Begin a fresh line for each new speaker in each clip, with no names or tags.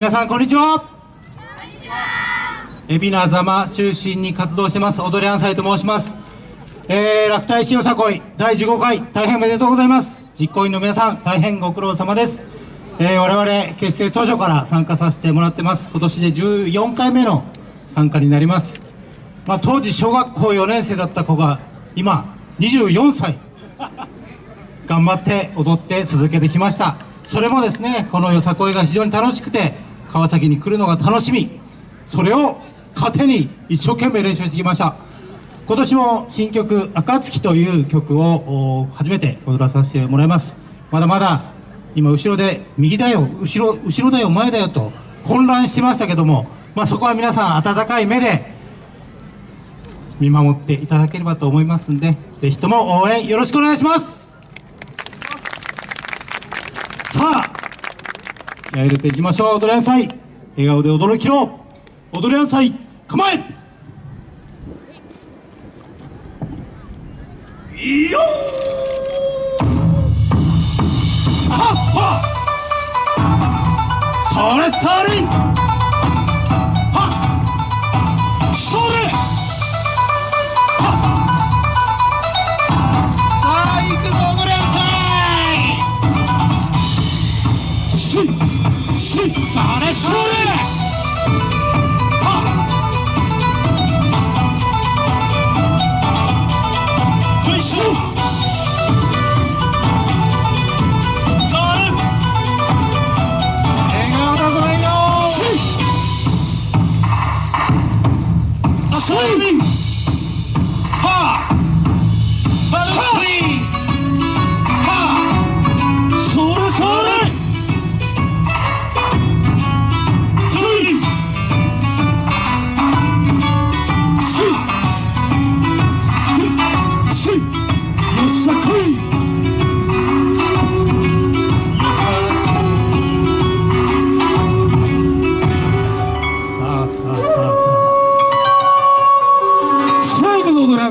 皆さんこんにちは。海老名座間中心に活動してます。踊りアンサイと申します。えー、落体しよさこい第15回大変おめでとうございます。実行委員の皆さん大変ご苦労様です。えー、我々結成当初から参加させてもらってます。今年で14回目の参加になります。まあ当時小学校4年生だった子が今24歳。頑張って踊って続けてきました。それもですねこのよさこいが非常に楽しくて川崎に来るのが楽しみ。それを糧に一生懸命練習してきました。今年も新曲「暁」という曲を初めて踊らさせてもらいます。まだまだ今後ろで右だよ後ろ後ろだよ前だよと混乱してましたけども、まあ、そこは皆さん温かい目で見守っていただければと思いますんでぜひとも応援よろしくお願いします。さあ気合入れていきましょう。踊りなさい。笑顔で驚きろ踊りなさい。構え。いいよあっはそれそれ。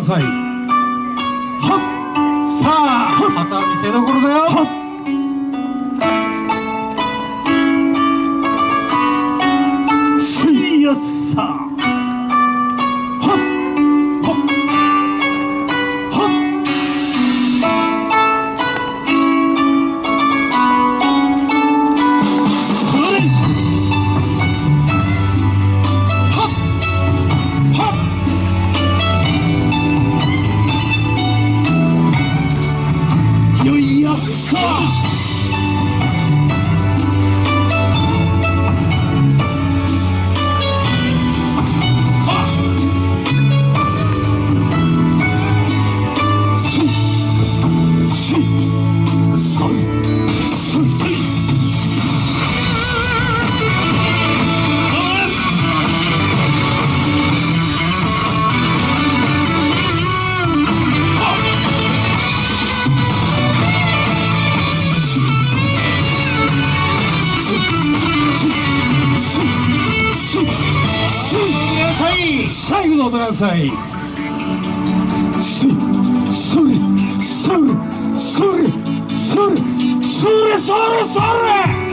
最後の踊りなさいさあまた見せどころだよ。はっ。さはください。それそれそれそれそれそれそれそれ！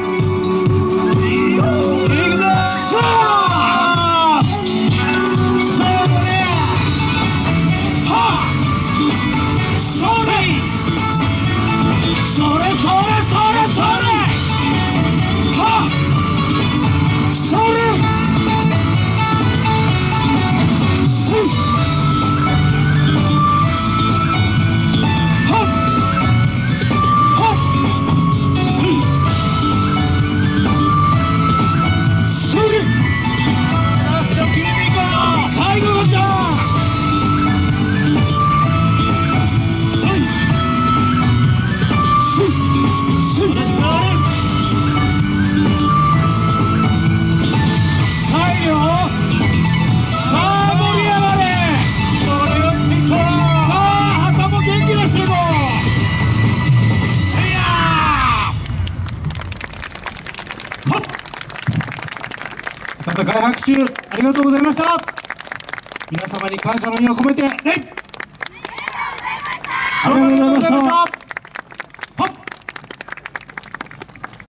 っ温かい拍手ありがとうございました。皆様に感謝の意を込めて礼ありがとうございました